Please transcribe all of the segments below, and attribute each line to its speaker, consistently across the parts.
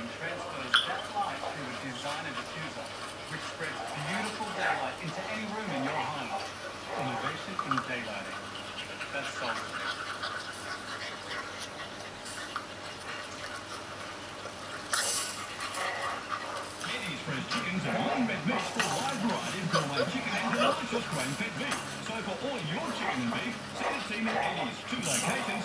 Speaker 1: tubing transfers that light through a designer diffuser, which spreads beautiful daylight into any room in your home. Innovation in daylighting. That's solid.
Speaker 2: Chickens are one-bed meat for a wide variety of gourmet chicken and delicious grain-fed beef. So for all your chicken and beef, send a team at Eddie's. Two locations,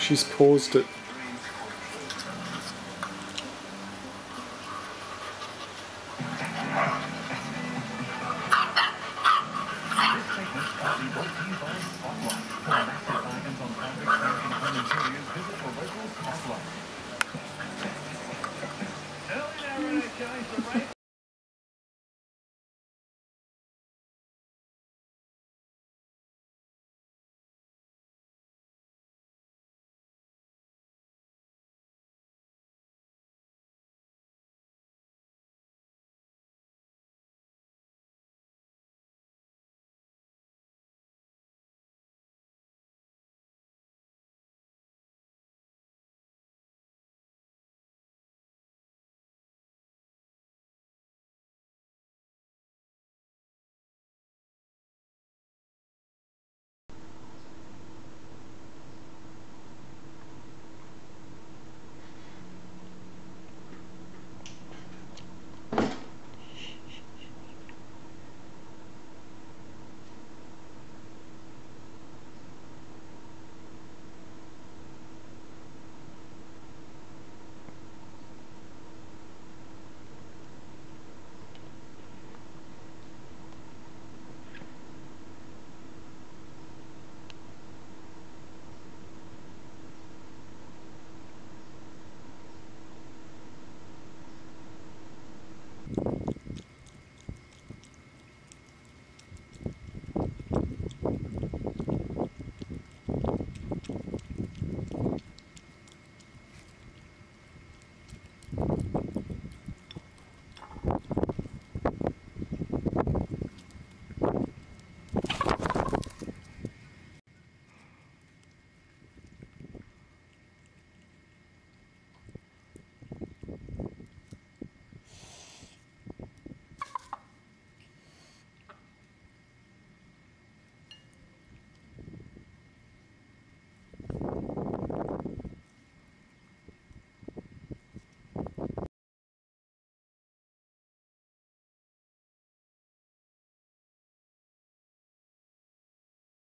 Speaker 3: She's paused it.